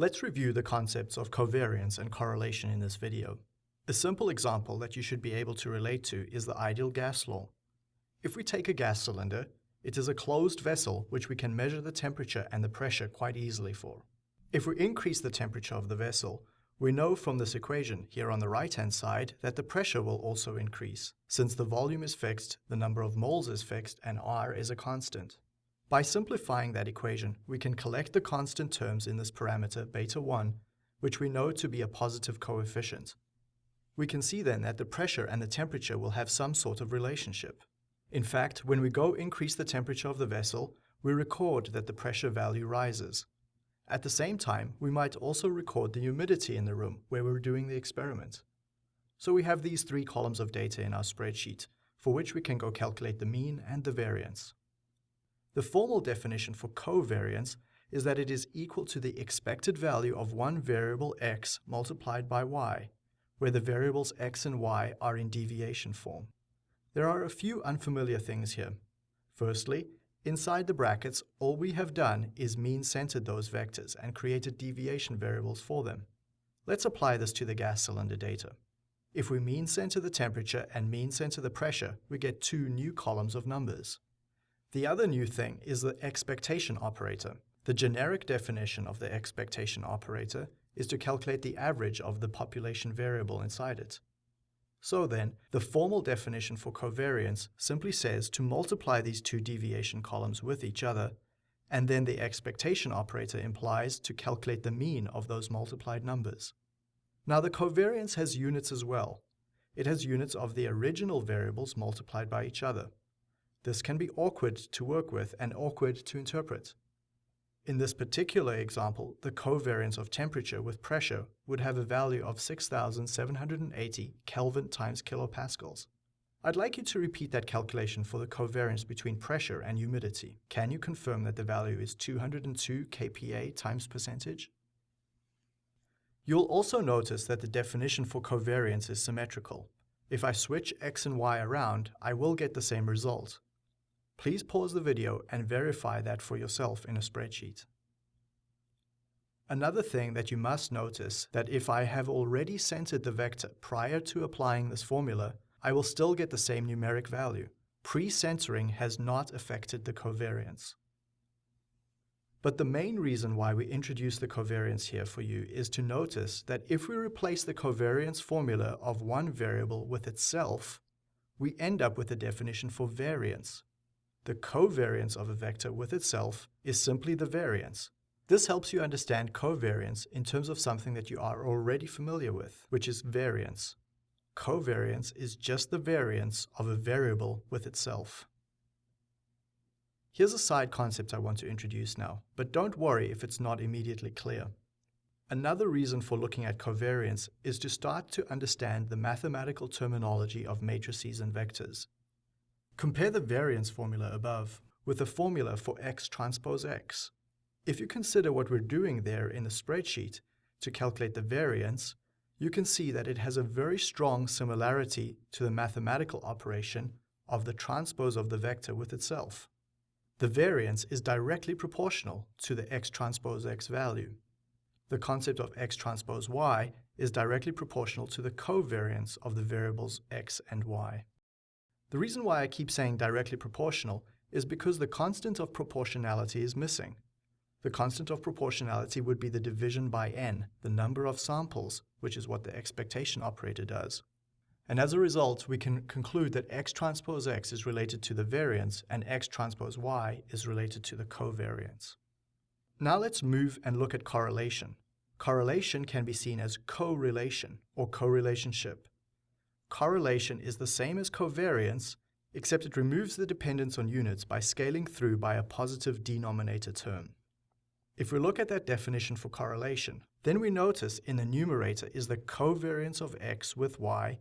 Let's review the concepts of covariance and correlation in this video. A simple example that you should be able to relate to is the ideal gas law. If we take a gas cylinder, it is a closed vessel which we can measure the temperature and the pressure quite easily for. If we increase the temperature of the vessel, we know from this equation here on the right-hand side that the pressure will also increase. Since the volume is fixed, the number of moles is fixed, and R is a constant. By simplifying that equation, we can collect the constant terms in this parameter beta 1, which we know to be a positive coefficient. We can see then that the pressure and the temperature will have some sort of relationship. In fact, when we go increase the temperature of the vessel, we record that the pressure value rises. At the same time, we might also record the humidity in the room where we're doing the experiment. So we have these three columns of data in our spreadsheet, for which we can go calculate the mean and the variance. The formal definition for covariance is that it is equal to the expected value of one variable x multiplied by y, where the variables x and y are in deviation form. There are a few unfamiliar things here. Firstly, inside the brackets, all we have done is mean-centered those vectors and created deviation variables for them. Let's apply this to the gas cylinder data. If we mean-center the temperature and mean-center the pressure, we get two new columns of numbers. The other new thing is the expectation operator. The generic definition of the expectation operator is to calculate the average of the population variable inside it. So then, the formal definition for covariance simply says to multiply these two deviation columns with each other, and then the expectation operator implies to calculate the mean of those multiplied numbers. Now the covariance has units as well. It has units of the original variables multiplied by each other. This can be awkward to work with and awkward to interpret. In this particular example, the covariance of temperature with pressure would have a value of 6,780 Kelvin times kilopascals. I'd like you to repeat that calculation for the covariance between pressure and humidity. Can you confirm that the value is 202 kPa times percentage? You'll also notice that the definition for covariance is symmetrical. If I switch x and y around, I will get the same result. Please pause the video and verify that for yourself in a spreadsheet. Another thing that you must notice that if I have already centered the vector prior to applying this formula, I will still get the same numeric value. Pre-centering has not affected the covariance. But the main reason why we introduce the covariance here for you is to notice that if we replace the covariance formula of one variable with itself, we end up with a definition for variance, the covariance of a vector with itself is simply the variance. This helps you understand covariance in terms of something that you are already familiar with, which is variance. Covariance is just the variance of a variable with itself. Here's a side concept I want to introduce now, but don't worry if it's not immediately clear. Another reason for looking at covariance is to start to understand the mathematical terminology of matrices and vectors. Compare the variance formula above with the formula for x transpose x. If you consider what we're doing there in the spreadsheet to calculate the variance, you can see that it has a very strong similarity to the mathematical operation of the transpose of the vector with itself. The variance is directly proportional to the x transpose x value. The concept of x transpose y is directly proportional to the covariance of the variables x and y. The reason why I keep saying directly proportional is because the constant of proportionality is missing. The constant of proportionality would be the division by n, the number of samples, which is what the expectation operator does. And as a result, we can conclude that x transpose x is related to the variance and x transpose y is related to the covariance. Now let's move and look at correlation. Correlation can be seen as correlation or correlationship correlation is the same as covariance, except it removes the dependence on units by scaling through by a positive denominator term. If we look at that definition for correlation, then we notice in the numerator is the covariance of x with y,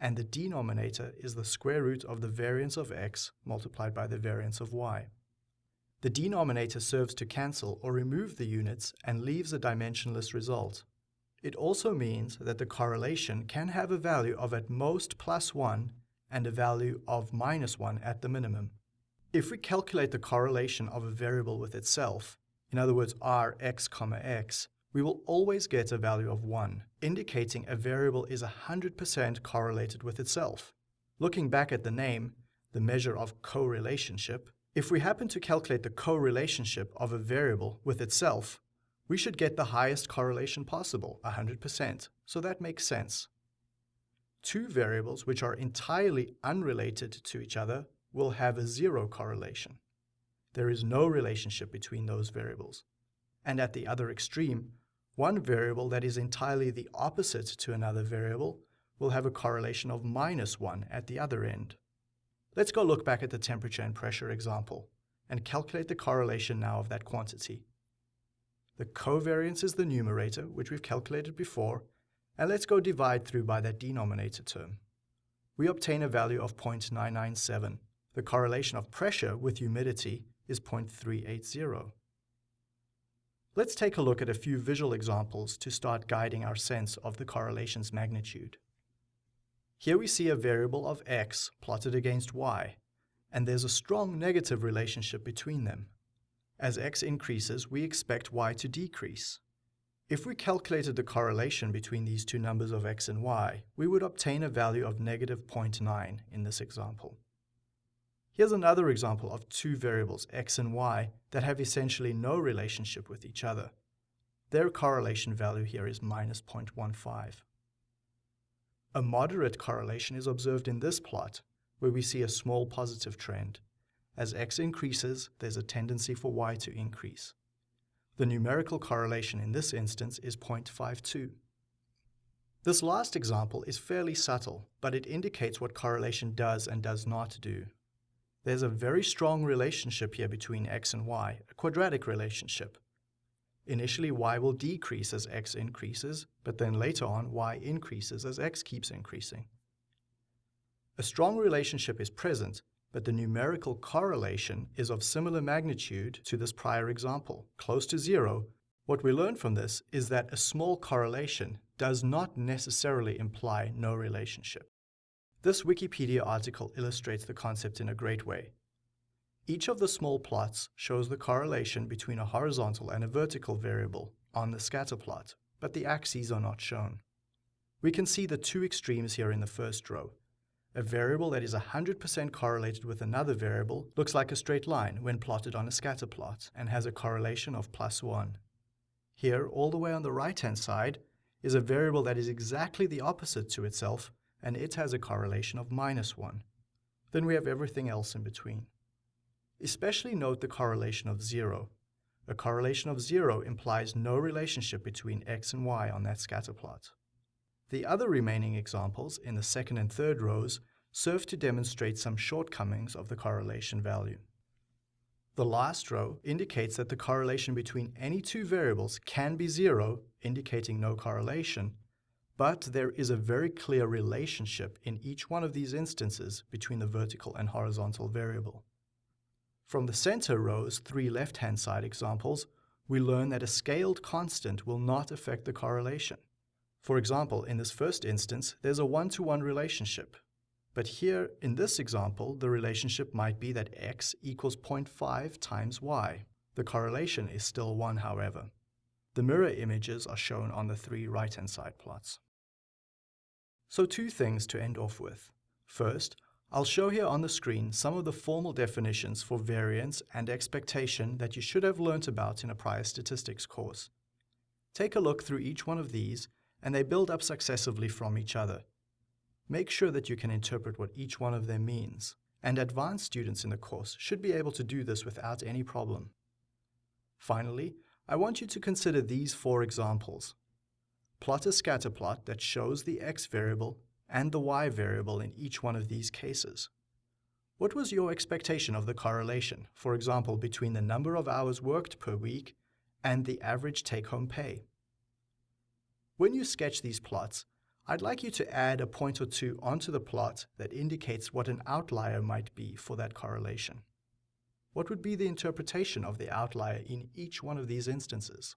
and the denominator is the square root of the variance of x multiplied by the variance of y. The denominator serves to cancel or remove the units and leaves a dimensionless result. It also means that the correlation can have a value of at most plus 1 and a value of minus 1 at the minimum. If we calculate the correlation of a variable with itself, in other words r x comma x, we will always get a value of 1, indicating a variable is 100% correlated with itself. Looking back at the name, the measure of correlationship, if we happen to calculate the correlationship of a variable with itself, we should get the highest correlation possible, 100%, so that makes sense. Two variables which are entirely unrelated to each other will have a zero correlation. There is no relationship between those variables. And at the other extreme, one variable that is entirely the opposite to another variable will have a correlation of minus 1 at the other end. Let's go look back at the temperature and pressure example and calculate the correlation now of that quantity. The covariance is the numerator, which we've calculated before, and let's go divide through by that denominator term. We obtain a value of 0.997. The correlation of pressure with humidity is 0.380. Let's take a look at a few visual examples to start guiding our sense of the correlation's magnitude. Here we see a variable of x plotted against y, and there's a strong negative relationship between them. As x increases, we expect y to decrease. If we calculated the correlation between these two numbers of x and y, we would obtain a value of negative 0.9 in this example. Here's another example of two variables, x and y, that have essentially no relationship with each other. Their correlation value here is minus 0.15. A moderate correlation is observed in this plot, where we see a small positive trend. As x increases, there's a tendency for y to increase. The numerical correlation in this instance is 0.52. This last example is fairly subtle, but it indicates what correlation does and does not do. There's a very strong relationship here between x and y, a quadratic relationship. Initially, y will decrease as x increases, but then later on, y increases as x keeps increasing. A strong relationship is present, but the numerical correlation is of similar magnitude to this prior example, close to zero. What we learn from this is that a small correlation does not necessarily imply no relationship. This Wikipedia article illustrates the concept in a great way. Each of the small plots shows the correlation between a horizontal and a vertical variable on the scatter plot, but the axes are not shown. We can see the two extremes here in the first row. A variable that is 100% correlated with another variable looks like a straight line when plotted on a scatter plot and has a correlation of plus 1. Here, all the way on the right-hand side, is a variable that is exactly the opposite to itself, and it has a correlation of minus 1. Then we have everything else in between. Especially note the correlation of 0. A correlation of 0 implies no relationship between x and y on that scatter plot. The other remaining examples in the second and third rows serve to demonstrate some shortcomings of the correlation value. The last row indicates that the correlation between any two variables can be zero, indicating no correlation, but there is a very clear relationship in each one of these instances between the vertical and horizontal variable. From the center row's three left-hand side examples, we learn that a scaled constant will not affect the correlation. For example, in this first instance, there's a one-to-one -one relationship. But here, in this example, the relationship might be that x equals 0.5 times y. The correlation is still 1, however. The mirror images are shown on the three right-hand side plots. So two things to end off with. First, I'll show here on the screen some of the formal definitions for variance and expectation that you should have learnt about in a prior statistics course. Take a look through each one of these, and they build up successively from each other. Make sure that you can interpret what each one of them means, and advanced students in the course should be able to do this without any problem. Finally, I want you to consider these four examples. Plot a scatter plot that shows the x variable and the y variable in each one of these cases. What was your expectation of the correlation, for example, between the number of hours worked per week and the average take-home pay? When you sketch these plots, I'd like you to add a point or two onto the plot that indicates what an outlier might be for that correlation. What would be the interpretation of the outlier in each one of these instances?